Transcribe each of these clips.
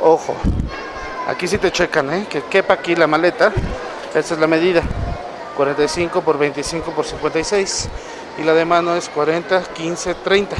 Ojo, aquí sí te checan, ¿eh? Que quepa aquí la maleta. Esta es la medida. 45 por 25 por 56. Y la de mano es 40, 15, 30.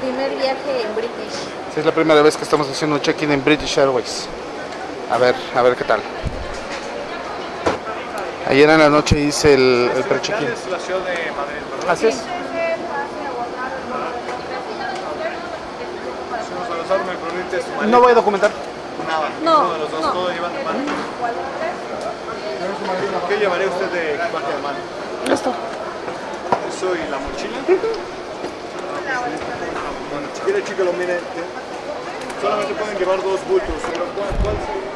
Primer viaje en British. Sí, es la primera vez que estamos haciendo un check-in en British Airways. A ver, a ver qué tal. Ayer en la noche hice el, el pre-check-in. Así es. No voy a documentar. Nada. No, Uno de los dos, no. todo llevan de mano. ¿Qué llevaría usted de equipaje de mano? Esto. Eso y la mochila. Bueno, si quiere, chico, lo mire. ¿eh? Solamente pueden llevar dos bultos. pero ¿Cuál, cuál sería?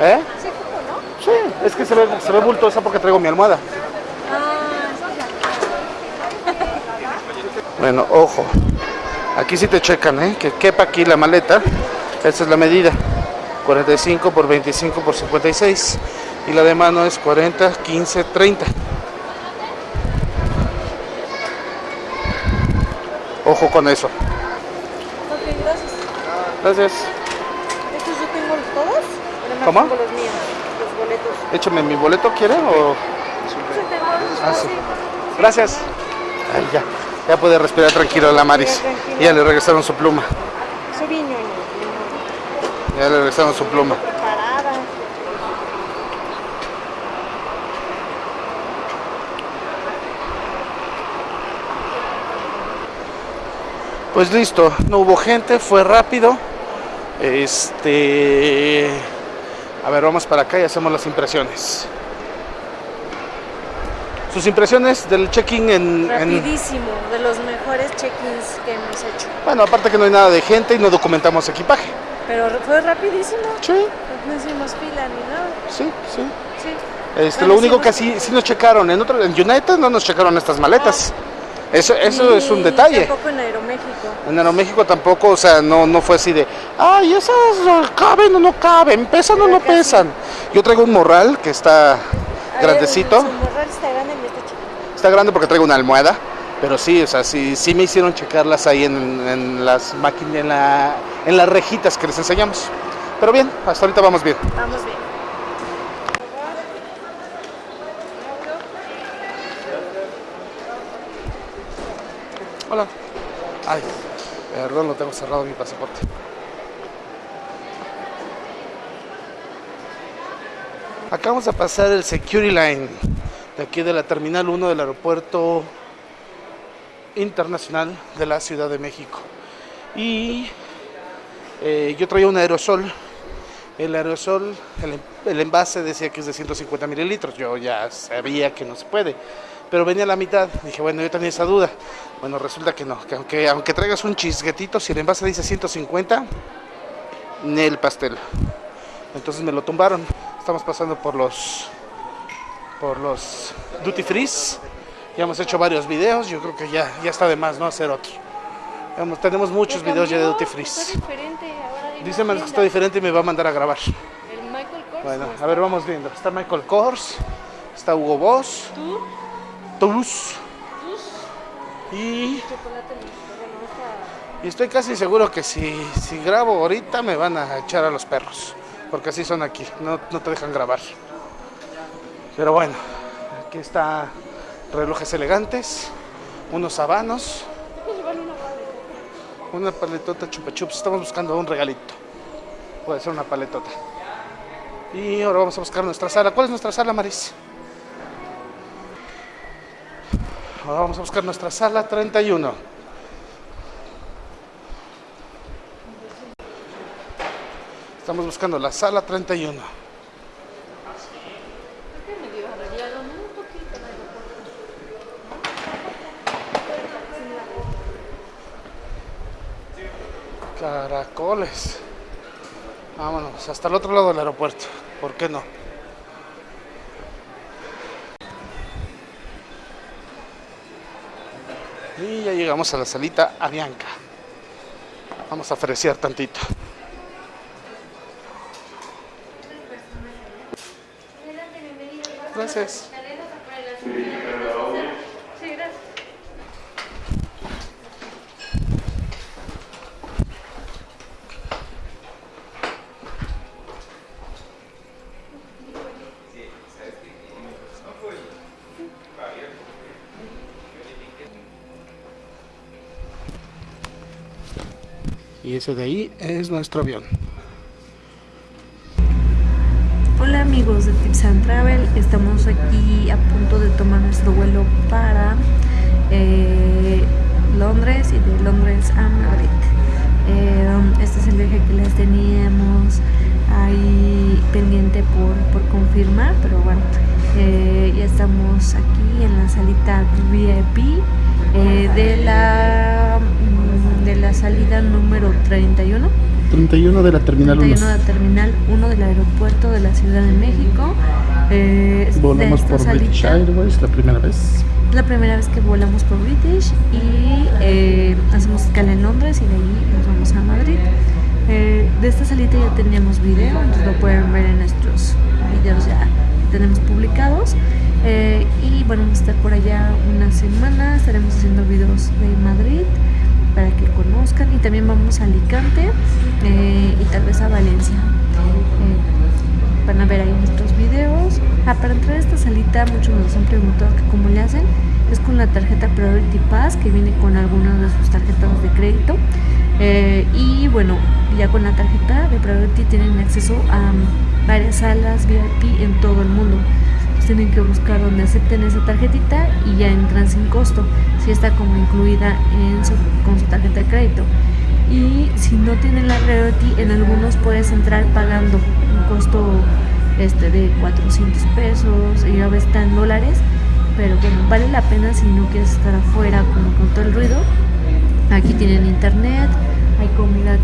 ¿Eh? Sí, ¿cómo no? Sí, es que se ve, se ve bultosa porque traigo mi almohada. Ah, Bueno, ojo. Aquí sí te checan, ¿eh? Que quepa aquí la maleta. Esta es la medida. 45 por 25 por 56. Y la de mano es 40, 15, 30. Ojo con eso. ok, gracias. Gracias. ¿Estos yo tengo los todos? ¿Cómo? tengo los míos, los boletos. Échame mi boleto, ¿quiere? O... Ah, sí. Gracias. Ay, ya. Ya puede respirar tranquilo la Maris. Ya, le regresaron su pluma. Ya le regresaron su pluma. Pues listo, no hubo gente, fue rápido. Este. A ver, vamos para acá y hacemos las impresiones. Sus impresiones del check-in en, en- Rapidísimo, de los mejores check-ins que hemos hecho. Bueno, aparte que no hay nada de gente y no documentamos equipaje. Pero fue rapidísimo. Sí, No hicimos fila ni nada. sí, sí. Sí. Este, No lo único que sí, sí nos checaron, en otro, en United no nos checaron estas maletas. Eso, eso es un detalle. Tampoco en Aeroméxico. En Aeroméxico tampoco, o sea, no, no fue así de, ay, esas caben o no caben, pesan o no pesan. Yo traigo un morral que está A grandecito, ver, su morral está grande está grande porque traigo una almohada, pero sí, o sea, sí, sí me hicieron checarlas ahí en, en las máquinas, en, la, en las rejitas que les enseñamos. Pero bien, hasta ahorita vamos bien. Vamos bien. Hola. Ay, perdón, lo tengo cerrado mi pasaporte. Acabamos de pasar el Security Line de aquí de la Terminal 1 del Aeropuerto Internacional de la Ciudad de México. Y eh, yo traía un aerosol. El aerosol, el, el envase decía que es de 150 mililitros. Yo ya sabía que no se puede pero venía a la mitad. Dije, bueno, yo tenía esa duda. Bueno, resulta que no, que aunque, aunque traigas un chisguetito, si el envase dice 150, ni el pastel. Entonces me lo tumbaron. Estamos pasando por los por los duty frees. Ya hemos hecho varios videos, yo creo que ya, ya está de más, ¿no? Hacer otro. Hemos- tenemos muchos videos ya de duty frees. Dice que está diferente y me va a mandar a grabar. El Michael Kors. Bueno, ¿no a ver, vamos viendo. Está Michael Kors, está Hugo Boss, Tú, Toulouse tus y. Y estoy casi seguro que si, si grabo ahorita me van a echar a los perros. Porque así son aquí, no, no te dejan grabar. Pero bueno, aquí está relojes elegantes, unos habanos, una paletota chupa chups. Estamos buscando un regalito. Puede ser una paletota. Y ahora vamos a buscar nuestra sala. ¿Cuál es nuestra sala, Maris? Ahora vamos a buscar nuestra sala 31. Estamos buscando la sala 31. medio arreglado, ¿no? Un poquito el aeropuerto. Caracoles. Vámonos, hasta el otro lado del aeropuerto. ¿Por qué no? Y ya llegamos a la salita Avianca. Vamos a ofrecer tantito. Gracias. Y ese de ahí es nuestro avión. Hola amigos de Tips and Travel, estamos aquí a punto de tomar nuestro vuelo para eh, Londres y de Londres a Madrid. Eh, este es el viaje que les teníamos ahí pendiente por, por confirmar, pero bueno, eh, ya estamos aquí en la salita VIP de la la salida número 31. 31 de la terminal 31 de Terminal 1 del aeropuerto de la Ciudad de México. Eh, Volamos por British salita, Airways la primera vez. La primera vez que volamos por British y eh, hacemos escala en Londres y de ahí nos vamos a Madrid. Eh, de esta salita ya teníamos video, entonces lo pueden ver en nuestros videos ya tenemos publicados. Eh, y bueno, vamos a estar por allá una semana, estaremos haciendo videos de Madrid para que conozcan y también vamos a Alicante eh, y tal vez a Valencia. Eh, van a ver ahí nuestros videos. Ah, para entrar a esta salita muchos nos han preguntado que cómo le hacen. Es con la tarjeta Priority Pass que viene con algunas de sus tarjetas de crédito. Eh, y bueno, ya con la tarjeta de Priority tienen acceso a varias salas VIP en todo el mundo. Tienen que buscar donde acepten esa tarjetita y ya entran sin costo. Si está como incluida en su- con su tarjeta de crédito. Y si no tienen la Priority, en algunos puedes entrar pagando un costo este de 400 pesos y a veces está dólares. Pero bueno, vale la pena si no quieres estar afuera como con todo el ruido. Aquí tienen internet, hay comida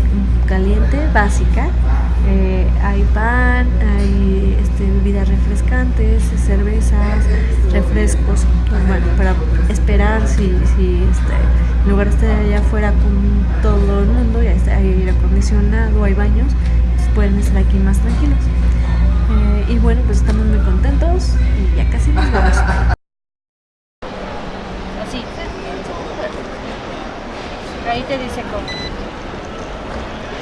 caliente básica, eh, hay pan, hay este, bebidas refrescantes, cervezas, refrescos. Para esperar si, si este, en lugar estar allá afuera con todo el mundo, ya está, hay aire acondicionado, hay baños, pues pueden estar aquí más tranquilos. Eh, y bueno, pues estamos muy contentos y ya casi nos vamos. Así. Ahí te dice cómo.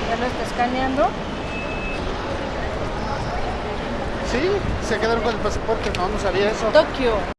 Ya lo está escaneando. Sí, se quedaron con el pasaporte. No, no sabía eso. Tokio.